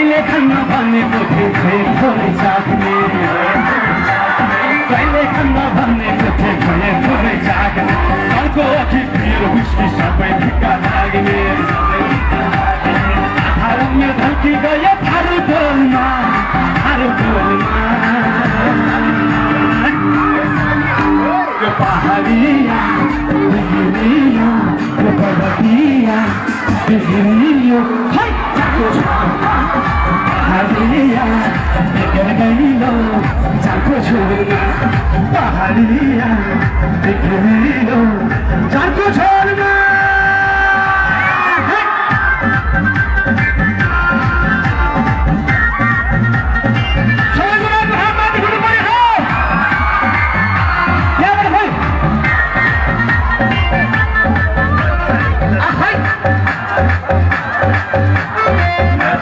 कहिले खान्न भनेको थिएँ खोइ थोरै चाख्ने कहिले खान्न भनेको थिएँ खोइ थोरै चाख्ने अर्को अघि भिड हुस्की सबै फिक्का लाग्ने थारुङ्य धल्की गयो थारू डोलमा थारू डोलमा यो पहाडिया बिग्रियो यो पर्वतिया बिग्रियो खै হারিয়া দেখে গেল চাকো ছড়িয়া পাহাড়িয়া দেখে গেল চাকো ছড়িয়া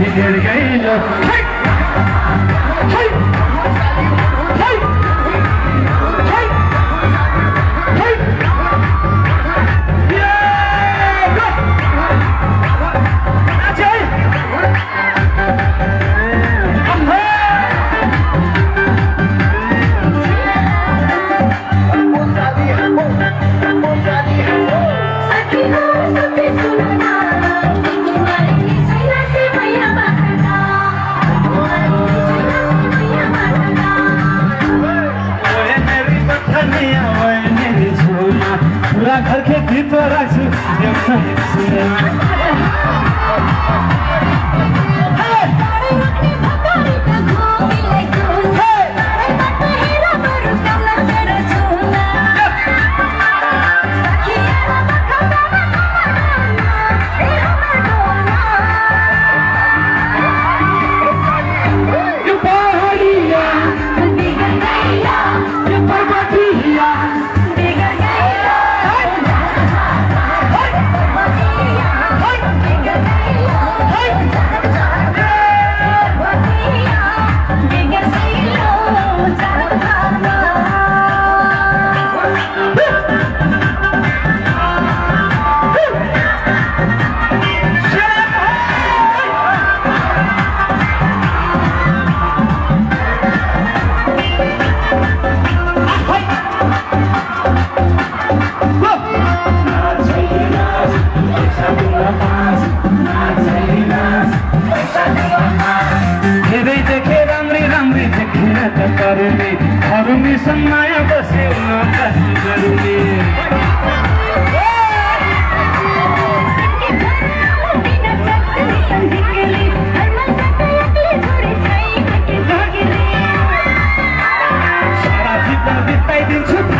He did again. Yeah. गर्ने तरुनीसँग माया बस्यो कसो सारा जीवन बिताइदिन्छु।